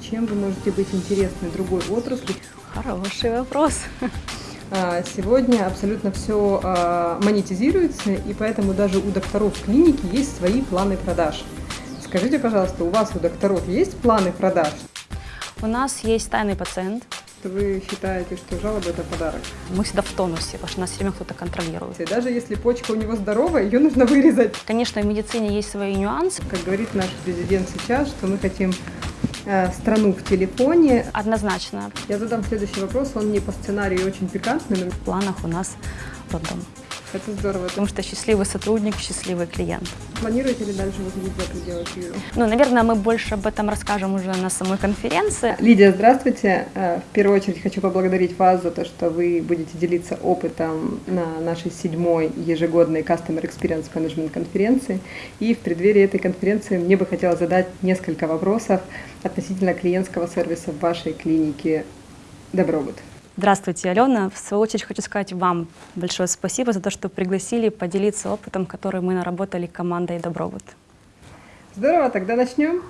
Чем вы можете быть интересны другой отрасли? Хороший вопрос. А, Сегодня абсолютно все а, монетизируется, и поэтому даже у докторов клиники есть свои планы продаж. Скажите, пожалуйста, у вас у докторов есть планы продаж? У нас есть тайный пациент. Вы считаете, что жалоба это подарок? Мы всегда в тонусе, потому что нас все время кто-то контролирует. И даже если почка у него здоровая, ее нужно вырезать. Конечно, в медицине есть свои нюансы. Как говорит наш президент сейчас, что мы хотим страну в телефоне. Однозначно, Я задам следующий вопрос, он не по сценарию очень пикантный, но в планах у нас роддом. Это здорово. Потому что счастливый сотрудник, счастливый клиент. Планируете ли дальше выходить за пределы Киева? Ну, наверное, мы больше об этом расскажем уже на самой конференции. Лидия, здравствуйте. Э, В первую очередь хочу поблагодарить вас за то, что вы будете делиться опытом на нашей седьмой ежегодной Customer Experience Management конференции. И в преддверии этой конференции мне бы хотелось задать несколько вопросов относительно клиентского сервиса в вашей клинике Добробут. Здравствуйте, Алена. В свою очередь хочу сказать вам большое спасибо за то, что пригласили поделиться опытом, который мы наработали командой Добробут. Здорово, тогда начнем.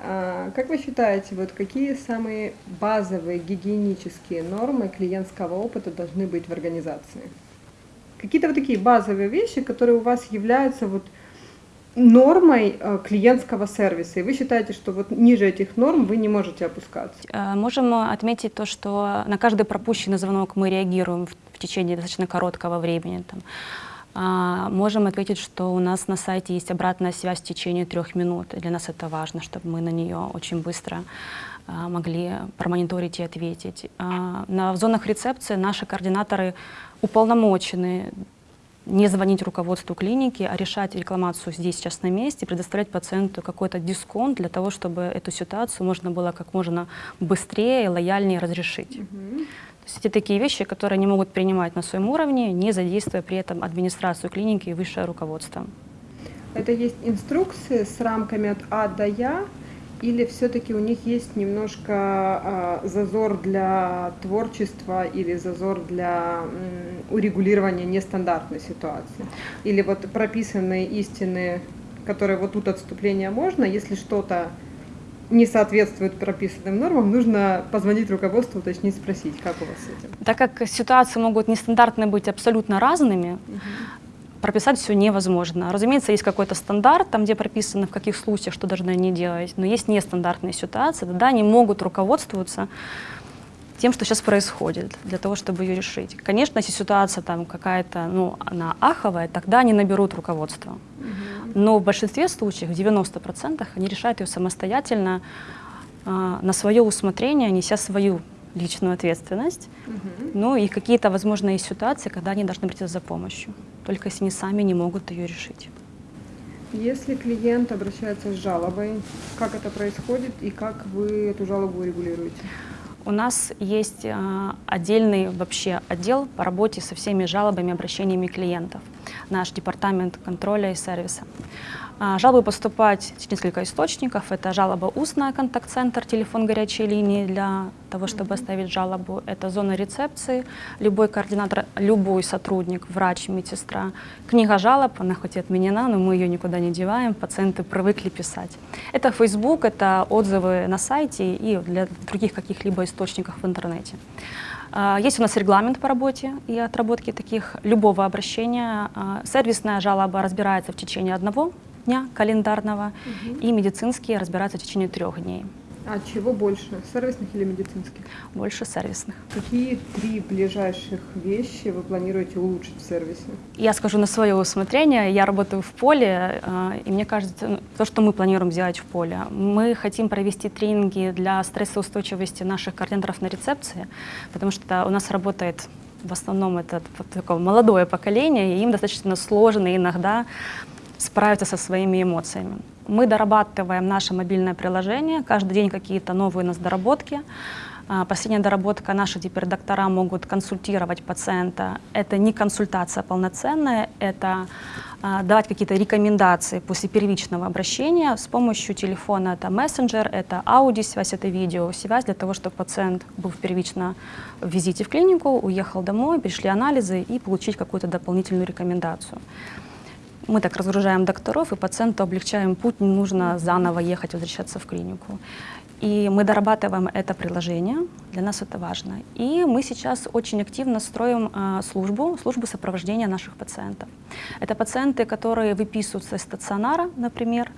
А, Как вы считаете, вот какие самые базовые гигиенические нормы клиентского опыта должны быть в организации? Какие-то вот такие базовые вещи, которые у вас являются вот нормой э, клиентского сервиса, и вы считаете, что вот ниже этих норм вы не можете опускаться? Э, Можем отметить то, что на каждый пропущенный звонок мы реагируем в течение достаточно короткого времени. Там. А, Можем ответить, что у нас на сайте есть обратная связь в течение трех минут. Для нас это важно, чтобы мы на нее очень быстро а, могли промониторить и ответить. А, в зонах рецепции наши координаторы уполномочены не звонить руководству клиники, а решать рекламацию здесь, сейчас на месте, предоставлять пациенту какой-то дисконт для того, чтобы эту ситуацию можно было как можно быстрее лояльнее разрешить. То есть это такие вещи, которые они могут принимать на своем уровне, не задействуя при этом администрацию клиники и высшее руководство. Это есть инструкции с рамками от А до Я, или все-таки у них есть немножко а, зазор для творчества или зазор для урегулирования нестандартной ситуации? Или вот прописанные истины, которые вот тут отступления можно, если что-то не соответствует прописанным нормам, нужно позвонить руководству, уточнить, спросить, как у вас с этим. Так как ситуации могут нестандартно быть абсолютно разными, прописать все невозможно. Разумеется, есть какой-то стандарт, там, где прописано, в каких случаях что должны они делать, но есть нестандартные ситуации, тогда они могут руководствоваться тем, что сейчас происходит, для того, чтобы ее решить. Конечно, если ситуация там какая-то, ну, она аховая, тогда они наберут руководство. Но в большинстве случаев, в 90%, они решают ее самостоятельно, а, на свое усмотрение, неся свою личную ответственность. Ну и какие-то, возможно, есть ситуации, когда они должны обратиться за помощью, только если они сами не могут ее решить. Если клиент обращается с жалобой, как это происходит и как вы эту жалобу регулируете? У нас есть а, отдельный вообще отдел по работе со всеми жалобами обращениями клиентов, наш департамент контроля и сервиса. А, Жалобы поступать через несколько источников. Это жалоба устная, контакт-центр, телефон горячей линии для того, чтобы оставить жалобу. Это зона рецепции, любой координатор, любой сотрудник, врач, медсестра. Книга жалоб, она хоть и отменена, но мы ее никуда не деваем, пациенты привыкли писать. Это Facebook, это отзывы на сайте и для других каких-либо источников в интернете. А, Есть у нас регламент по работе и отработке таких любого обращения. А, Сервисная жалоба разбирается в течение одного дня календарного, и медицинские разбираются в течение трех дней. А чего больше, сервисных или медицинских? Больше сервисных. Какие три ближайших вещи вы планируете улучшить в сервисе? Я скажу на свое усмотрение. Я работаю в поле, э, и мне кажется, ну, то, что мы планируем сделать в поле, мы хотим провести тренинги для стрессоустойчивости наших координаторов на рецепции, потому что у нас работает в основном это такое молодое поколение, и им достаточно сложно иногда справиться со своими эмоциями. Мы дорабатываем наше мобильное приложение, каждый день какие-то новые у нас доработки. А, Последняя доработка, наши теперь доктора могут консультировать пациента. Это не консультация полноценная, это а, давать какие-то рекомендации после первичного обращения с помощью телефона. Это мессенджер, это аудиосвязь, это видеосвязь для того, чтобы пациент был первично в визите в клинику, уехал домой, пришли анализы и получить какую-то дополнительную рекомендацию. Мы так разгружаем докторов и пациенту облегчаем путь, не нужно заново ехать, возвращаться в клинику. И мы дорабатываем это приложение, для нас это важно. И мы сейчас очень активно строим э, службу, службу сопровождения наших пациентов. Это пациенты, которые выписываются из стационара, например,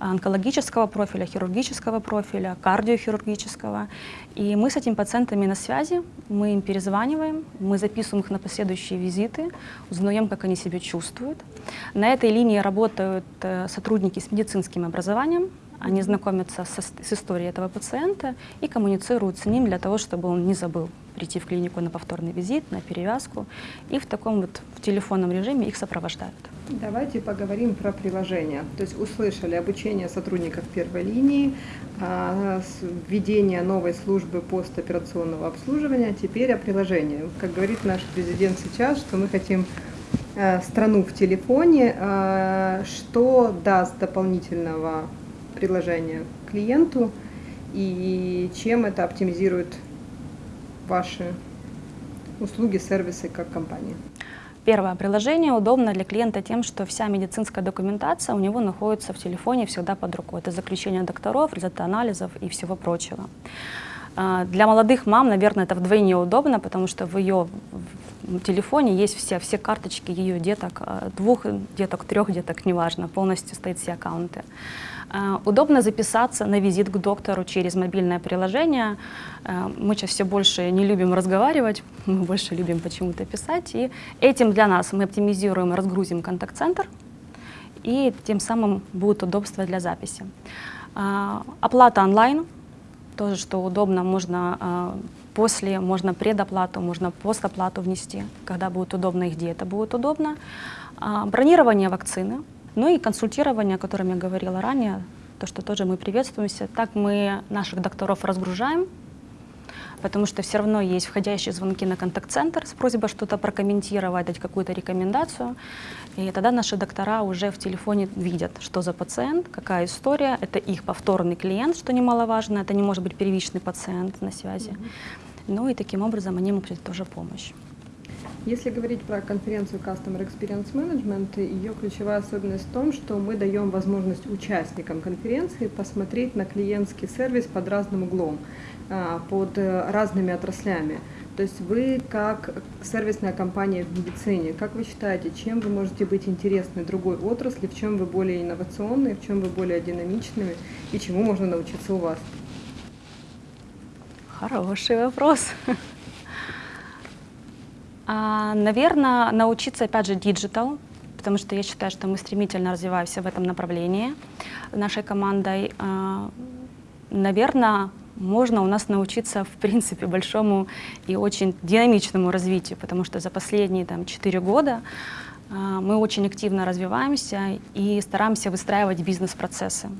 онкологического профиля, хирургического профиля, кардиохирургического. И мы с этими пациентами на связи, мы им перезваниваем, мы записываем их на последующие визиты, узнаем, как они себя чувствуют. На этой линии работают э, сотрудники с медицинским образованием, они знакомятся со, с историей этого пациента и коммуницируют с ним для того, чтобы он не забыл прийти в клинику на повторный визит, на перевязку. И в таком вот в телефонном режиме их сопровождают. Давайте поговорим про приложение. То есть услышали обучение сотрудников первой линии, а, введение новой службы постоперационного обслуживания, теперь о приложении. Как говорит наш президент сейчас, что мы хотим э, страну в телефоне, э, что даст дополнительного приложение клиенту и чем это оптимизирует ваши услуги, сервисы как компания? Первое. Приложение удобно для клиента тем, что вся медицинская документация у него находится в телефоне всегда под рукой. Это заключение докторов, результаты анализов и всего прочего. А, для молодых мам, наверное, это вдвойне удобно, потому что в ее телефоне есть все, все карточки ее деток, а, двух деток, трех деток, неважно, полностью стоят все аккаунты. А, удобно записаться на визит к доктору через мобильное приложение. А, мы сейчас все больше не любим разговаривать, мы больше любим почему-то писать. И этим для нас мы оптимизируем, разгрузим контакт-центр, и тем самым будет удобство для записи. А, оплата онлайн, тоже что удобно, можно после, можно предоплату, можно постоплату внести, когда будет удобно и где это будет удобно. Бронирование вакцины, ну и консультирование, о котором я говорила ранее, то, что тоже мы приветствуемся. Так мы наших докторов разгружаем, потому что все равно есть входящие звонки на контакт-центр с просьбой что-то прокомментировать, дать какую-то рекомендацию. И тогда наши доктора уже в телефоне видят, что за пациент, какая история. Это их повторный клиент, что немаловажно. Это не может быть первичный пациент на связи. Mm -hmm. Ну и таким образом они придет тоже помощь. Если говорить про конференцию Customer Experience Management, ее ключевая особенность в том, что мы даем возможность участникам конференции посмотреть на клиентский сервис под разным углом, а, под э, разными отраслями. То есть вы как сервисная компания в медицине, как вы считаете, чем вы можете быть интересны другой отрасли, в чем вы более инновационные, в чем вы более динамичными и чему можно научиться у вас? Хороший вопрос. А, наверное, научиться, опять же, digital, потому что я считаю, что мы стремительно развиваемся в этом направлении нашей командой. А, наверное, можно у нас научиться, в принципе, большому и очень динамичному развитию, потому что за последние там, 4 года а, мы очень активно развиваемся и стараемся выстраивать бизнес-процессы.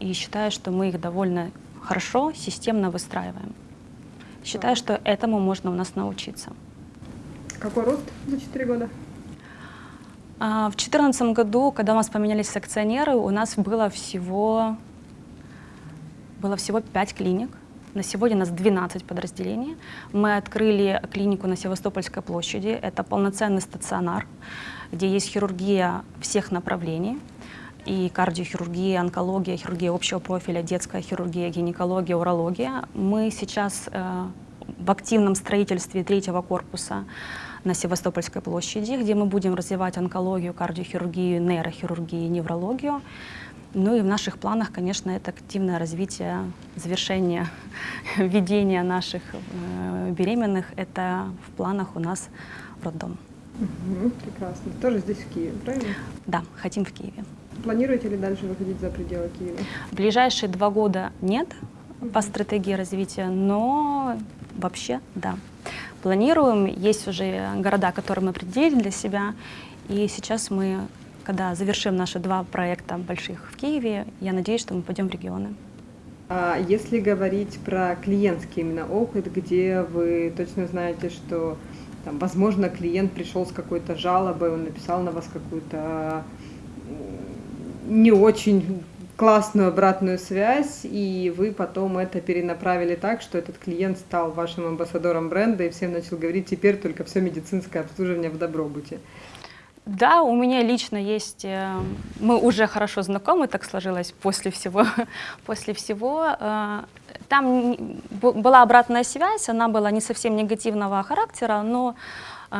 И считаю, что мы их довольно хорошо, системно выстраиваем. Считаю, что этому можно у нас научиться. Какой рост за 4 года? А, в 2014 году, когда у нас поменялись акционеры, у нас было всего, было всего 5 клиник. На сегодня у нас 12 подразделений. Мы открыли клинику на Севастопольской площади. Это полноценный стационар, где есть хирургия всех направлений. И кардиохирургия, онкология, хирургия общего профиля, детская хирургия, гинекология, урология. Мы сейчас э, в активном строительстве третьего корпуса на Севастопольской площади, где мы будем развивать онкологию, кардиохирургию, нейрохирургию, неврологию. Ну и в наших планах, конечно, это активное развитие, завершение ведения наших э, беременных. Это в планах у нас роддом. Угу, прекрасно. Тоже здесь, в Киеве, правильно? Да, хотим в Киеве. Планируете ли дальше выходить за пределы Киева? В ближайшие два года нет по стратегии развития, но вообще да. Планируем, есть уже города, которые мы определили для себя, и сейчас мы, когда завершим наши два проекта больших в Киеве, я надеюсь, что мы пойдем в регионы. А если говорить про клиентский именно опыт, где вы точно знаете, что там, возможно, клиент пришел с какой-то жалобой, он написал на вас какую-то не очень классную обратную связь, и вы потом это перенаправили так, что этот клиент стал вашим амбассадором бренда и всем начал говорить, теперь только все медицинское обслуживание в Добробуте. Да, у меня лично есть, э, мы уже хорошо знакомы, так сложилось после всего. после всего. Э, там была обратная связь, она была не совсем негативного характера, но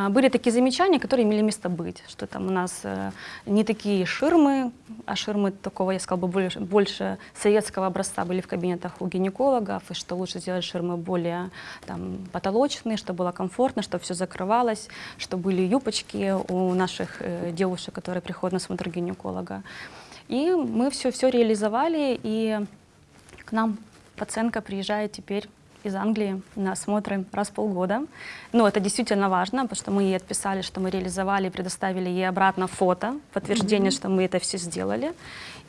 были такие замечания, которые имели место быть, что там у нас э, не такие ширмы, а ширмы такого, я сказала бы, больше, больше советского образца были в кабинетах у гинекологов, и что лучше сделать ширмы более там, потолочные, чтобы было комфортно, чтобы все закрывалось, что были юбочки у наших э, девушек, которые приходят на смотр гинеколога. И мы все, все реализовали, и к нам пациентка приезжает теперь из Англии на осмотры раз в полгода. Ну, это действительно важно, потому что мы ей отписали, что мы реализовали, предоставили ей обратно фото, подтверждение, что мы это все сделали.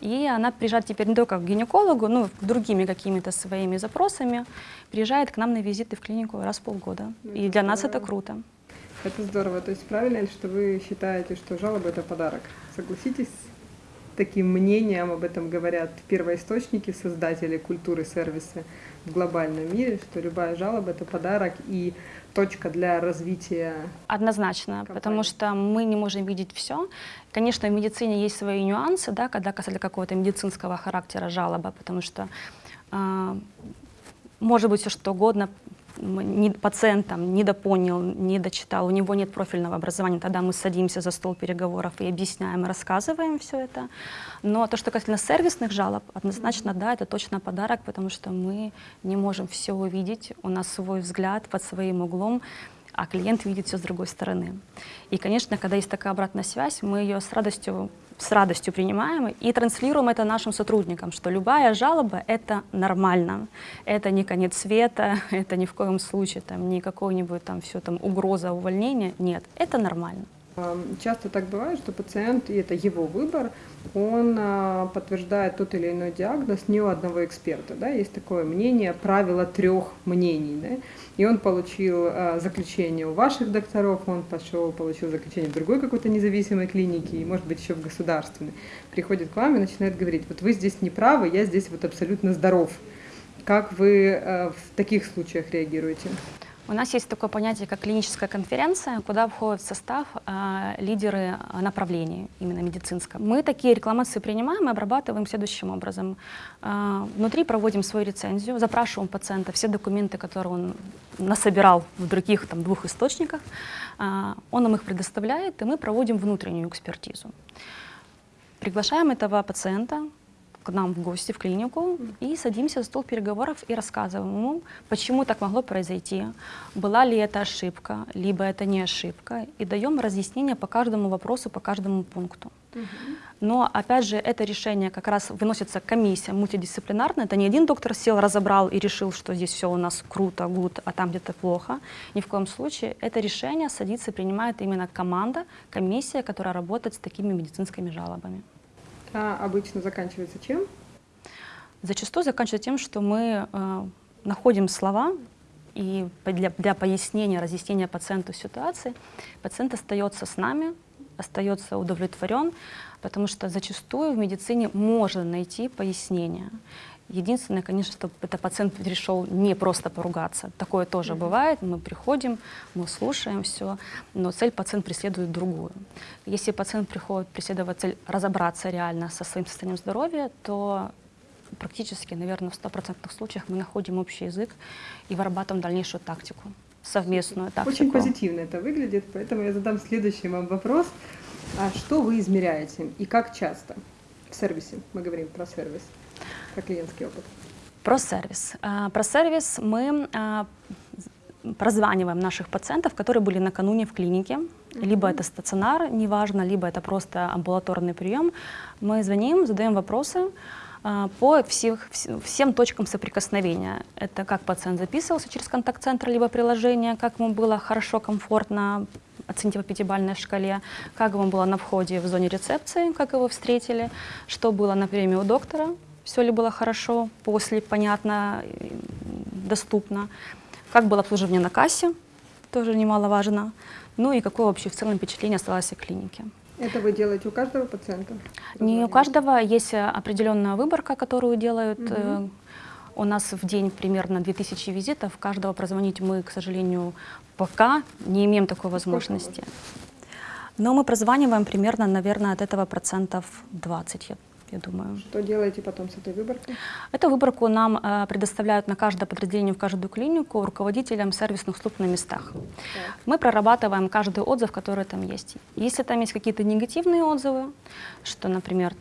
И она приезжает теперь не только к гинекологу, ну, другими какими-то своими запросами, приезжает к нам на визиты в клинику раз в полгода. Ну, И это для нас это здорово. круто. Это здорово. То есть правильно ли, что вы считаете, что жалоба это подарок? Согласитесь таким мнением, об этом говорят первоисточники, создатели культуры сервиса в глобальном мире, что любая жалоба это подарок и точка для развития. Однозначно, компании. потому что мы не можем видеть все. Конечно, в медицине есть свои нюансы, да, когда касательно какого-то медицинского характера жалоба, потому что а, может быть все что угодно, не, пациент там недопонял, не дочитал, у него нет профильного образования, тогда мы садимся за стол переговоров и объясняем, и рассказываем все это. Но то, что касательно сервисных жалоб, однозначно, да, это точно подарок, потому что мы не можем все увидеть, у нас свой взгляд под своим углом, а клиент видит все с другой стороны. И, конечно, когда есть такая обратная связь, мы ее с радостью, с радостью принимаем и транслируем это нашим сотрудникам, что любая жалоба — это нормально, это не конец света, это ни в коем случае там, не какой-нибудь там все там угроза увольнения, нет, это нормально. Часто так бывает, что пациент, и это его выбор, он а, подтверждает тот или иной диагноз не у одного эксперта. Да? Есть такое мнение, правило трех мнений. Да? И он получил а, заключение у ваших докторов, он пошел, получил заключение в другой какой-то независимой клинике, и, может быть, еще в государственной. Приходит к вам и начинает говорить, вот вы здесь не правы, я здесь вот абсолютно здоров. Как вы э, в таких случаях реагируете? У нас есть такое понятие, как клиническая конференция, куда входят в состав а, лидеры направлений, именно медицинского. Мы такие рекламации принимаем и обрабатываем следующим образом. А, внутри проводим свою рецензию, запрашиваем пациента все документы, которые он насобирал в других там, двух источниках. А, он нам их предоставляет, и мы проводим внутреннюю экспертизу. Приглашаем этого пациента к нам в гости в клинику и садимся за стол переговоров и рассказываем ему, почему так могло произойти, была ли это ошибка, либо это не ошибка, и даем разъяснение по каждому вопросу, по каждому пункту. Но, опять же, это решение как раз выносится комиссия мультидисциплинарная. Это не один доктор сел, разобрал и решил, что здесь все у нас круто, гуд, а там где-то плохо. Ни в коем случае. Это решение садится и принимает именно команда, комиссия, которая работает с такими медицинскими жалобами. А обычно заканчивается чем? Зачастую заканчивается тем, что мы э, находим слова, и для, для пояснения, разъяснения пациенту ситуации пациент остается с нами, остается удовлетворен, потому что зачастую в медицине можно найти пояснение. Единственное, конечно, чтобы это пациент пришел не просто поругаться. Такое тоже бывает. Мы приходим, мы слушаем все, но цель пациент преследует другую. Если пациент приходит преследовать цель разобраться реально со своим состоянием здоровья, то практически, наверное, в стопроцентных случаях мы находим общий язык и вырабатываем дальнейшую тактику, совместную тактику. Очень позитивно это выглядит, поэтому я задам следующий вам вопрос. А что вы измеряете и как часто в сервисе? Мы говорим про сервис, про клиентский опыт. Про сервис. А, Про сервис мы а, прозваниваем наших пациентов, которые были накануне в клинике. Либо это стационар, неважно, либо это просто амбулаторный прием. Мы звоним, задаем вопросы а, по всех, вс- всем точкам соприкосновения. Это как пациент записывался через контакт-центр, либо приложение, как ему было хорошо, комфортно, оцените по пятибалльной шкале, как ему было на входе в зоне рецепции, как его встретили, что было на приеме у доктора, все ли было хорошо, после, понятно, доступно, как было обслуживание на кассе, тоже немаловажно, ну и какое вообще в целом впечатление осталось о клинике. Это вы делаете у каждого пациента? Не у каждого есть э, определенная выборка, которую делают. э, У нас в день примерно 2000 визитов. Каждого прозвонить мы, к сожалению, пока не имеем такой возможности. Но мы прозваниваем примерно, наверное, от этого процентов 20, я, я думаю. Что делаете потом с этой выборкой? Эту выборку нам э, предоставляют на каждое подразделение, в каждую клинику руководителям сервисных служб на местах. Так. Мы прорабатываем каждый отзыв, который там есть. Если там есть какие-то негативные отзывы, что, например,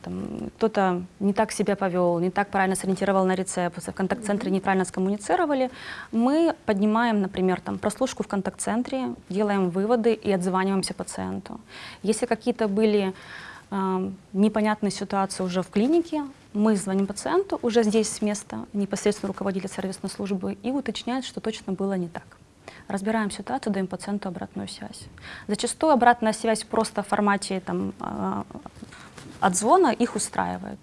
кто-то не так себя повел, не так правильно сориентировал на рецепт, в контакт-центре mm -hmm. неправильно скоммуницировали, мы поднимаем, например, там прослушку в контакт-центре, делаем выводы и отзваниваемся пациенту. Если какие-то были непонятной ситуации уже в клинике, мы звоним пациенту уже здесь с места, непосредственно руководитель сервисной службы, и уточняет, что точно было не так. Разбираем ситуацию, даем пациенту обратную связь. Зачастую обратная связь просто в формате там, а, отзвона их устраивает.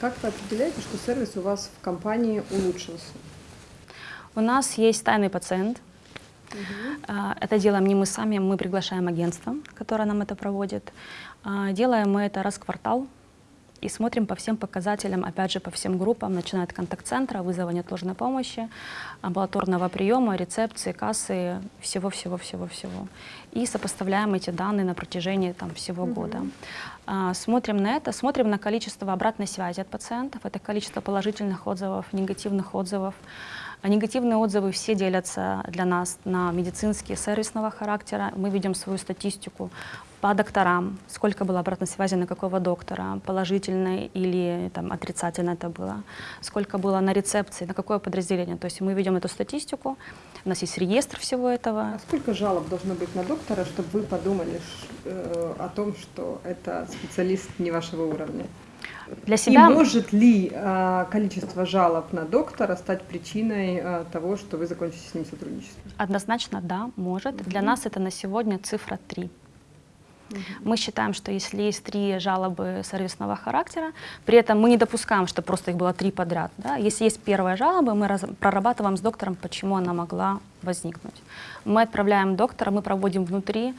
Как вы определяете, что сервис у вас в компании улучшился? У нас есть тайный пациент, Угу. Это делаем не мы сами, мы приглашаем агентство, которое нам это проводит. А, делаем мы это раз в квартал и смотрим по всем показателям, опять же, по всем группам, начиная от контакт-центра, вызова неотложной помощи, амбулаторного приема, рецепции, кассы, всего-всего-всего-всего. И сопоставляем эти данные на протяжении там, всего угу. года. А, смотрим на это, смотрим на количество обратной связи от пациентов, это количество положительных отзывов, негативных отзывов. А негативные отзывы все делятся для нас на медицинские, сервисного характера. Мы видим свою статистику по докторам, сколько было обратной связи на какого доктора, положительной или там, отрицательно это было, сколько было на рецепции, на какое подразделение. То есть мы видим эту статистику, у нас есть реестр всего этого. А сколько жалоб должно быть на доктора, чтобы вы подумали э, о том, что это специалист не вашего уровня? Для себя... И может ли э, количество жалоб на доктора стать причиной э, того, что вы закончите с ним сотрудничество? Однозначно, да, может. Угу. Для нас это на сегодня цифра 3. Угу. Мы считаем, что если есть три жалобы сервисного характера, при этом мы не допускаем, что просто их было три подряд. Да? Если есть первая жалоба, мы раз, прорабатываем с доктором, почему она могла возникнуть. Мы отправляем доктора, мы проводим внутри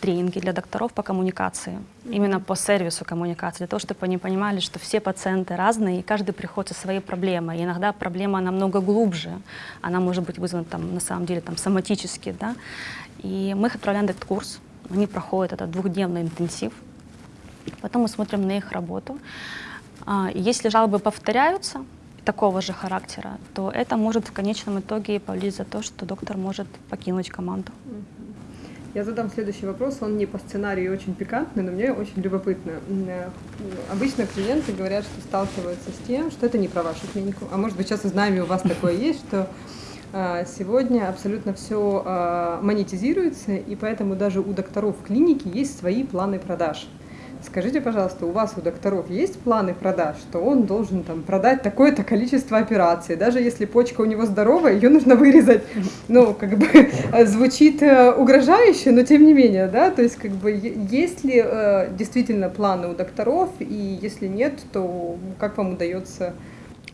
тренинги для докторов по коммуникации, именно по сервису коммуникации, для того, чтобы они понимали, что все пациенты разные, и каждый приходит со своей проблемой. И иногда проблема намного глубже, она может быть вызвана там, на самом деле там, соматически. Да? И мы их отправляем на этот курс, они проходят этот двухдневный интенсив, потом мы смотрим на их работу. А, если жалобы повторяются, такого же характера, то это может в конечном итоге повлечь за то, что доктор может покинуть команду. Я задам следующий вопрос, он не по сценарию очень пикантный, но мне очень любопытно. Э, обычно клиенты говорят, что сталкиваются с тем, что это не про вашу клинику, а может быть сейчас и знаем, у вас такое есть, что сегодня абсолютно все э, монетизируется, и поэтому даже у докторов в клинике есть свои планы продаж. Скажите, пожалуйста, у вас, у докторов, есть планы продаж, что он должен там продать такое-то количество операций, даже если почка у него здоровая, ее нужно вырезать. Ну, как бы звучит э, угрожающе, но тем не менее, да, то есть как бы есть ли э, действительно планы у докторов, и если нет, то как вам удается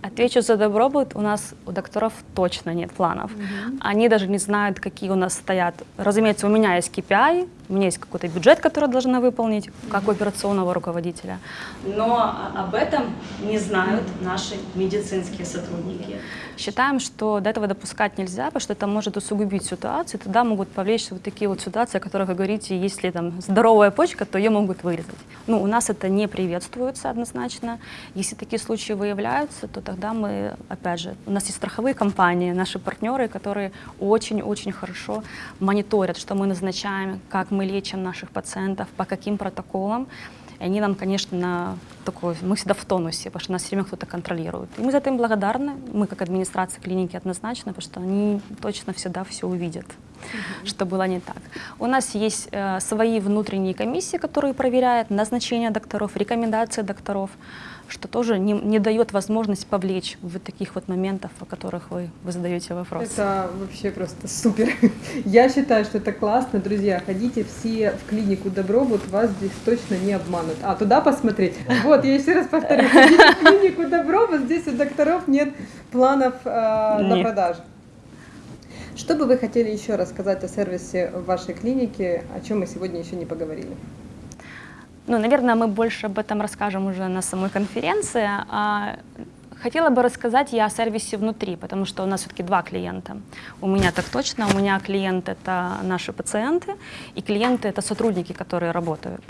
Отвечу за добробут. У нас у докторов точно нет планов. Угу. Они даже не знают, какие у нас стоят. Разумеется, у меня есть KPI, у меня есть какой-то бюджет, который должна выполнить, как у операционного руководителя. Но об этом не знают наши медицинские сотрудники. Считаем, что до этого допускать нельзя, потому что это может усугубить ситуацию. Тогда могут повлечь вот такие вот ситуации, о которых вы говорите, если там здоровая почка, то ее могут вырезать. Ну, у нас это не приветствуется однозначно. Если такие случаи выявляются, то тогда мы, опять же, у нас есть страховые компании, наши партнеры, которые очень-очень хорошо мониторят, что мы назначаем, как мы лечим наших пациентов, по каким протоколам. И они нам, конечно, такой, мы всегда в тонусе, потому что нас все время кто-то контролирует. И мы за это им благодарны, мы как администрация клиники однозначно, потому что они точно всегда все увидят, угу. что было не так. У нас есть э, свои внутренние комиссии, которые проверяют назначение докторов, рекомендации докторов что тоже не, не дает возможность повлечь в таких вот моментах, о которых вы, вы задаете вопрос. Это вообще просто супер. Я считаю, что это классно. Друзья, ходите все в клинику Добробут, вас здесь точно не обманут. А, туда посмотреть? Вот, я еще раз повторю. Ходите в клинику Добробут, здесь у докторов нет планов э, на продажу. Что бы вы хотели еще рассказать о сервисе в вашей клинике, о чем мы сегодня еще не поговорили? Ну, наверное, мы больше об этом расскажем уже на самой конференции. А Хотела бы рассказать я о сервисе внутри, потому что у нас все-таки два клиента. У меня так точно, у меня клиент это наши пациенты, и клиенты это сотрудники, которые работают.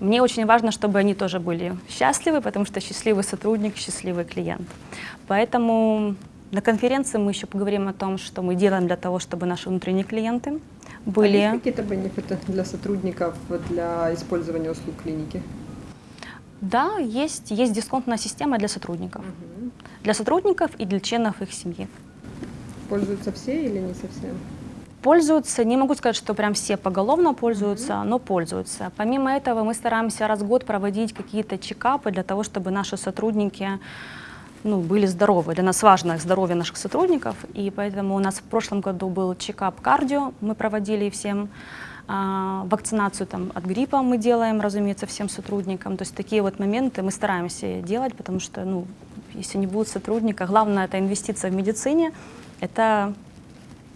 Мне очень важно, чтобы они тоже были счастливы, потому что счастливый сотрудник, счастливый клиент. Поэтому на конференции мы еще поговорим о том, что мы делаем для того, чтобы наши внутренние клиенты были... А есть какие-то бенефиты для сотрудников для использования услуг клиники? Да, есть, есть дисконтная система для сотрудников. Угу. Для сотрудников и для членов их семьи. Пользуются все или не совсем? Пользуются, не могу сказать, что прям все поголовно пользуются, mm -hmm. но пользуются. Помимо этого мы стараемся раз в год проводить какие-то чекапы для того, чтобы наши сотрудники ну, были здоровы. Для нас важно здоровье наших сотрудников, и поэтому у нас в прошлом году был чекап кардио, мы проводили всем а, вакцинацию там, от гриппа мы делаем, разумеется, всем сотрудникам. То есть такие вот моменты мы стараемся делать, потому что, ну, если не будет сотрудника, главное это инвестиция в медицине, это,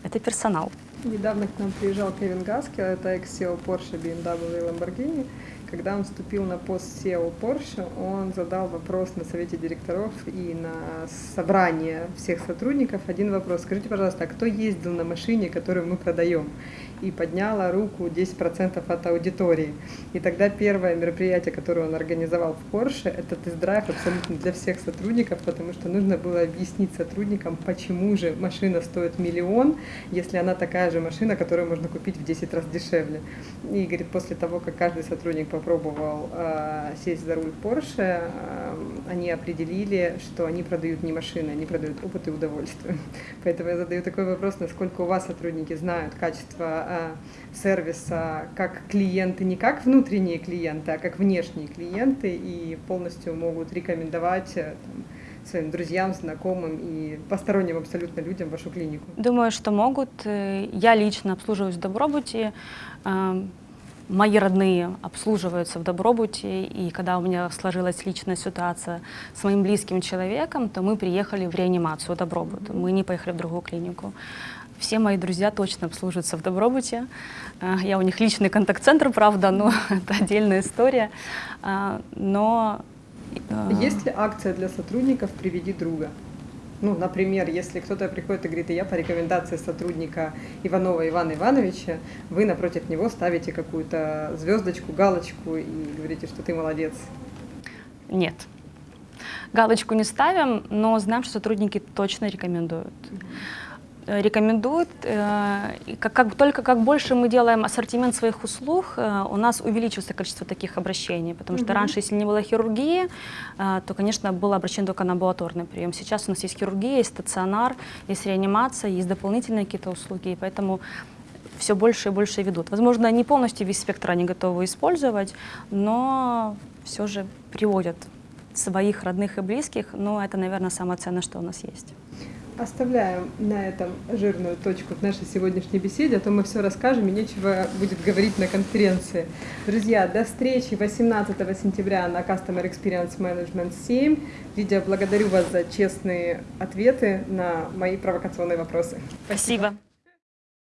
это персонал. Недавно к нам приезжал Кевин Гаски, это экс-SEO Porsche, BMW и Lamborghini. Когда он вступил на пост SEO Porsche, он задал вопрос на совете директоров и на собрание всех сотрудников. Один вопрос. Скажите, пожалуйста, а кто ездил на машине, которую мы продаем? И подняла руку 10% от аудитории. И тогда первое мероприятие, которое он организовал в Porsche, это тест-драйв абсолютно для всех сотрудников, потому что нужно было объяснить сотрудникам, почему же машина стоит миллион, если она такая же машина, которую можно купить в 10 раз дешевле. И говорит, после того, как каждый сотрудник попробовал э, сесть за руль Porsche, э, они определили, что они продают не машины, они продают опыт и удовольствие. Поэтому я задаю такой вопрос, насколько у вас сотрудники знают качество э, сервиса как клиенты, не как внутренние клиенты, а как внешние клиенты и полностью могут рекомендовать там, своим друзьям, знакомым и посторонним абсолютно людям вашу клинику? Думаю, что могут. Я лично обслуживаюсь в Добробуте мои родные обслуживаются в Добробуте, и когда у меня сложилась личная ситуация с моим близким человеком, то мы приехали в реанимацию Добробут, мы не поехали в другую клинику. Все мои друзья точно обслуживаются в Добробуте. Э, я у них личный контакт-центр, правда, но это отдельная история. Э, но... Э, Есть ли акция для сотрудников «Приведи друга»? Ну, например, если кто-то приходит и говорит, я по рекомендации сотрудника Иванова Ивана Ивановича, вы напротив него ставите какую-то звездочку, галочку и говорите, что ты молодец. Нет. Галочку не ставим, но знаем, что сотрудники точно рекомендуют. Mm -hmm. Э, рекомендуют. Э, как, как, только как больше мы делаем ассортимент своих услуг, э, у нас увеличивается количество таких обращений, потому что раньше, если не было хирургии, то, конечно, было обращение только на амбулаторный прием. Сейчас у нас есть хирургия, есть стационар, есть реанимация, есть дополнительные какие-то услуги, и поэтому все больше и больше ведут. Возможно, не полностью весь спектр они готовы использовать, но все же приводят своих родных и близких, но это, наверное, самое ценное, что у нас есть. Оставляем на этом жирную точку в нашей сегодняшней беседе, а то мы все расскажем и нечего будет говорить на конференции. Друзья, до встречи 18 сентября на Customer Experience Management 7. Лидия, благодарю вас за честные ответы на мои провокационные вопросы. Спасибо.